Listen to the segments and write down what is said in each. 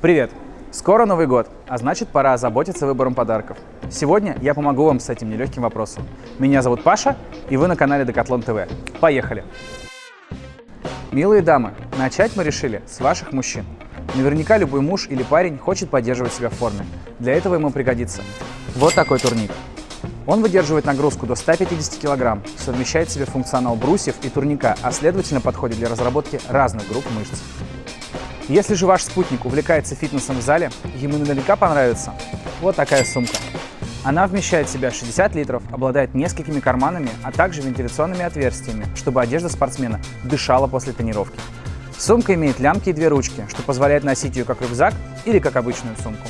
Привет! Скоро Новый год, а значит пора озаботиться выбором подарков. Сегодня я помогу вам с этим нелегким вопросом. Меня зовут Паша, и вы на канале Decathlon TV. Поехали! Милые дамы, начать мы решили с ваших мужчин. Наверняка любой муж или парень хочет поддерживать себя в форме. Для этого ему пригодится вот такой турник. Он выдерживает нагрузку до 150 кг, совмещает в себе функционал брусьев и турника, а следовательно подходит для разработки разных групп мышц. Если же ваш спутник увлекается фитнесом в зале, ему наверняка понравится вот такая сумка. Она вмещает в себя 60 литров, обладает несколькими карманами, а также вентиляционными отверстиями, чтобы одежда спортсмена дышала после тренировки. Сумка имеет лямки и две ручки, что позволяет носить ее как рюкзак или как обычную сумку.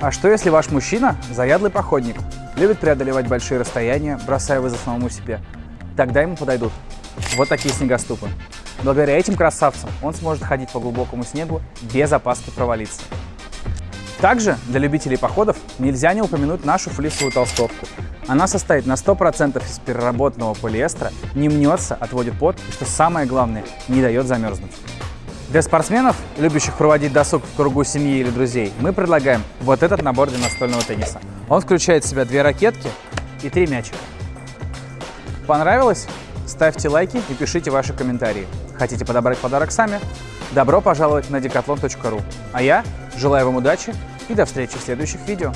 А что если ваш мужчина – заядлый походник, любит преодолевать большие расстояния, бросая вызов самому себе? Тогда ему подойдут вот такие снегоступы. Благодаря этим красавцам он сможет ходить по глубокому снегу без опаски провалиться. Также для любителей походов нельзя не упомянуть нашу флисовую толстовку. Она состоит на 100% из переработанного полиэстера, не мнется, отводит пот и, что самое главное, не дает замерзнуть. Для спортсменов, любящих проводить досуг в кругу семьи или друзей, мы предлагаем вот этот набор для настольного тенниса. Он включает в себя две ракетки и три мячика. Понравилось? Ставьте лайки и пишите ваши комментарии. Хотите подобрать подарок сами? Добро пожаловать на decathlon.ru. А я желаю вам удачи и до встречи в следующих видео.